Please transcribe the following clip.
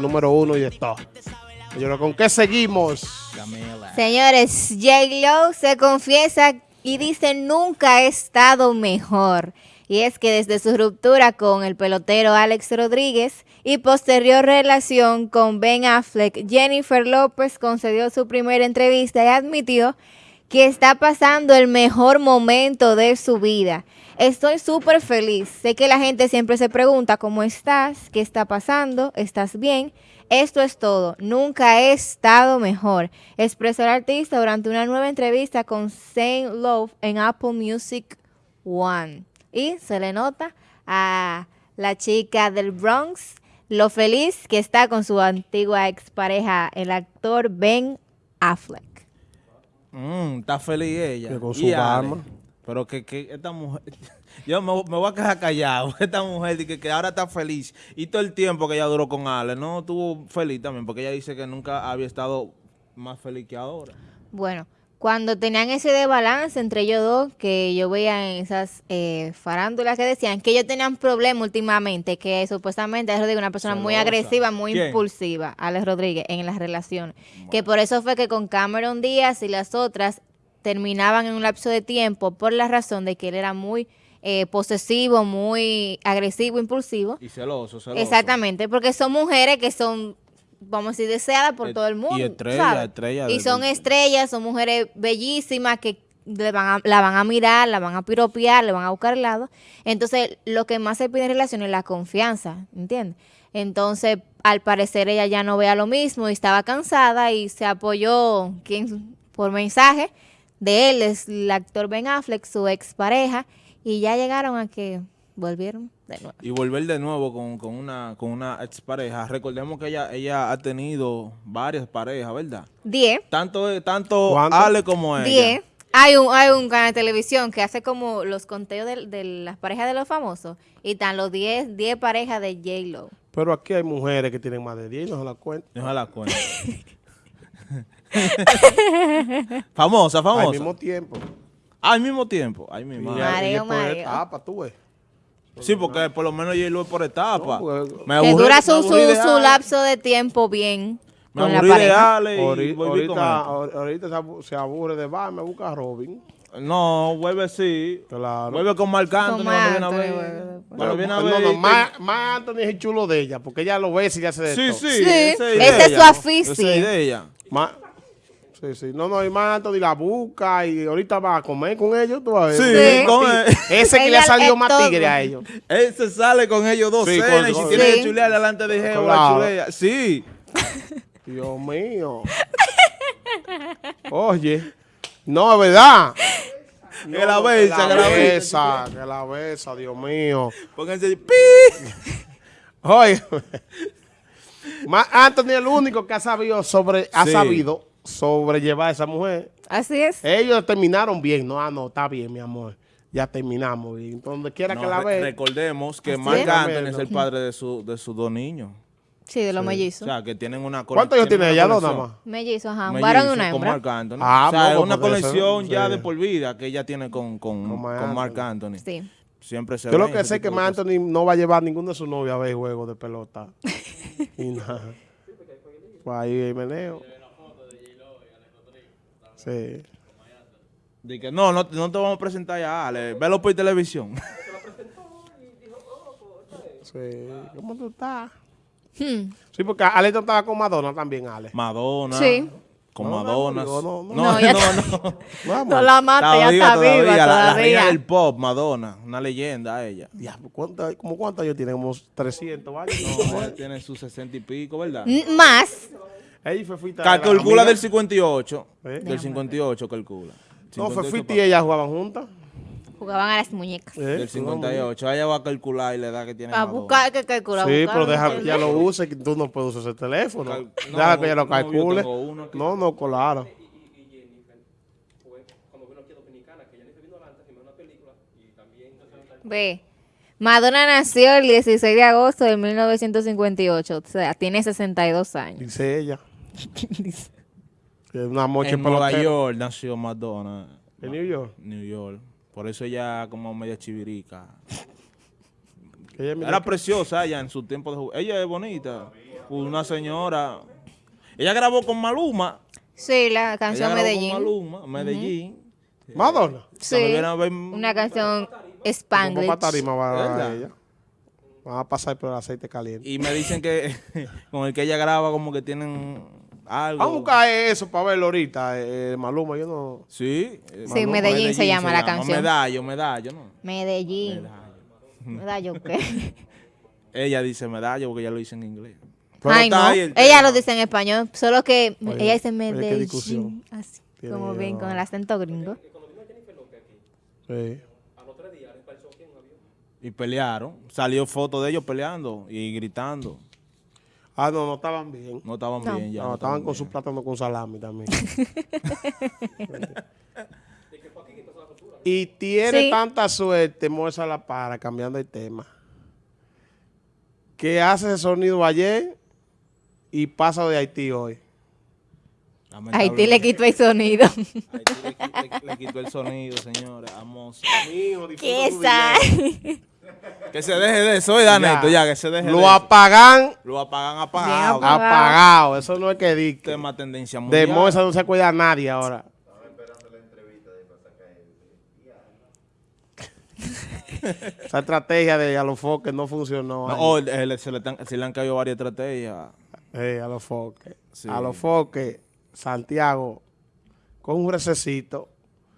número uno y de todo. Yo ¿con qué seguimos? Señores, J-Lo se confiesa y dice nunca he estado mejor. Y es que desde su ruptura con el pelotero Alex Rodríguez y posterior relación con Ben Affleck, Jennifer López concedió su primera entrevista y admitió que está pasando el mejor momento de su vida. Estoy súper feliz. Sé que la gente siempre se pregunta cómo estás, qué está pasando, estás bien. Esto es todo. Nunca he estado mejor. Expresó el artista durante una nueva entrevista con Saint Love en Apple Music One. Y se le nota a la chica del Bronx lo feliz que está con su antigua expareja, el actor Ben Affleck. Mm, está feliz ella. con su barma. Pero que, que esta mujer, yo me, voy a quedar callado, esta mujer que, que ahora está feliz y todo el tiempo que ella duró con Ale, no estuvo feliz también, porque ella dice que nunca había estado más feliz que ahora. Bueno, cuando tenían ese desbalance entre ellos dos, que yo veía en esas eh, farándulas que decían que ellos tenían problemas últimamente, que supuestamente es una persona muy agresiva, muy impulsiva, Alex Rodríguez, en las relaciones. Que por eso fue que con Cameron Díaz y las otras terminaban en un lapso de tiempo por la razón de que él era muy eh, posesivo, muy agresivo, impulsivo. Y celoso, celoso. Exactamente, porque son mujeres que son, vamos a decir, deseadas por todo el mundo. Y estrellas, estrellas. Y son estrellas, son mujeres bellísimas que le van la van a mirar, la van a piropear, le van a buscar el lado. Entonces, lo que más se pide en relación es la confianza, ¿entiendes? Entonces, al parecer ella ya no vea lo mismo y estaba cansada y se apoyó ¿quién? por mensaje de él es el actor Ben Affleck, su expareja, y ya llegaron a que volvieron de nuevo. Y volver de nuevo con, con una con una expareja. Recordemos que ella ella ha tenido varias parejas, ¿verdad? Diez. Tanto, tanto Ale como ella. Diez. Hay un, hay un canal de televisión que hace como los conteos de, las parejas de los famosos y están los 10 10 parejas de J-Lo. Pero aquí hay mujeres que tienen más de 10 y no se las cuento. No se las cuento. famosa, famosa. Al mismo tiempo. Al mismo tiempo. Ay, mi madre. Mareo, mareo. etapa, tú ves. Sí, porque por lo menos yo lo por etapa. me que dura su, su, lapso de tiempo bien me con la pareja. Ale ahorita, ahorita, se aburre de va, me busca a Robin. No, vuelve sí. Claro. Vuelve con Marc Anthony. Bueno, viene a ver. No, no, más, Anthony es el chulo de ella, porque ella lo ve y ya se de Sí, sí. sí. Esa es su afición. Esa es de ella. Sí, sí. No, no, y más Anthony la busca y ahorita va a comer con ellos. ¿tú Sí, sí, con él. Ese que le ha salido más tigre a ellos. Él se sale con ellos dos sí, cenas y si tiene que chulear delante de Jehová, claro. chulea. Sí. Dios mío. Oye. No, es verdad. No, que la besa, que la besa. Que la besa, Dios mío. Pónganse pi. Oye. Anthony es el único que ha sabido sobre, ha sabido sobrellevar a esa mujer. Así es. Ellos terminaron bien. No, ah, no, está bien, mi amor. Ya terminamos. Y donde quiera que la vea. Recordemos que Marc Anthony es el padre de, su, de sus dos niños. Sí, de los mellizos. O sea, que tienen una ¿Cuántos años tiene ella, dos nada más? Mellizos, ajá. Un varón y una hembra. Con Marc Anthony. Ah, o sea, es una colección ya de por vida que ella tiene con, con, con, Marc Anthony. Sí. Siempre se Yo lo que sé es que Marc Anthony no va a llevar a ninguno de sus novios a ver juegos de pelota. y nada. Pues ahí hay meneo. Sí. Dije, no, no, no te vamos a presentar ya, Ale. Velo por televisión. sí. ¿Cómo tú estás? Hmm. Sí, porque Ale estaba con Madonna también, Ale. Madonna. Sí. Con Madonna. No, no, no. No, no, no. no la mata, ya está viva todavía. La, la, reina del pop, Madonna. Una leyenda ella. Ya, ¿cuánto, ¿Cómo cuántos años tiene? Como 300 años. No, ella tiene sus 60 y pico, ¿verdad? Más. Ella fue fuita calcula del 58. ¿Eh? Del 58 calcula. No, fue y ella jugaban juntas. Jugaban a las muñecas. ¿Eh? Del 58. Ella va a calcular y la edad que tiene. A buscar que calcula. Sí, pero deja que ella lo use, que tú no puedes usar ese teléfono. no, deja que ella lo calcule. No, no, claro. Ve. Madonna nació el 16 de agosto de 1958, o sea, tiene 62 años. Dice ella. Dice. Una mocha en Nueva York nació Madonna. ¿En New York? New York. Por eso ella como media chivirica. Era preciosa ella en su tiempo de jugar. Ella es bonita. una señora. Ella grabó con Maluma. Sí, la Ella canción grabó Medellín. Con Maluma, Medellín. Madonna. Sí, ver- una canción Como Spanglish. para tarima va a ¿Verdad? ella. Van a pasar por el aceite caliente. Y me dicen que con el que ella graba como que tienen algo. Vamos a buscar eso para verlo ahorita, eh, Maluma. Yo no... Sí. eh, Sí, Medellín se llama la canción. Medallo, medallo, ¿no? Medellín. Medallo. ¿Medallo qué? Ella dice medallo porque ella lo dice en inglés. Pero Ay, está no. ahí el Ella lo dice en español, solo que Oye, ella dice oye, qué Medellín. Así, tiene como bien, con el acento gringo. Sí. Y pelearon. Salió foto de ellos peleando y gritando. Ah, no, no estaban bien. No estaban No. bien ya. No, no estaban con su bien. plátano con salami también. y tiene Sí. tanta suerte, Moza La Para, cambiando el tema, que hace ese sonido ayer y pasa de Haití hoy. Haití le quitó el sonido. Haití le, qui- le- le quitó el sonido, señores. Vamos. ¿Qué esa? Que se deje de eso, ¿verdad, Ya. Neto? Ya, que se deje de Lo eso. apagan, Lo apagan apagado. apagado. apagado. Eso no es que dicte. Tema tendencia De. Moza no se cuida a nadie ahora. Esa estrategia de a los foques no funcionó. No, oh, eh, se, le están- se le han caído varias estrategias. Eh, a los foques. Sí. A los foques, Santiago, con un recesito,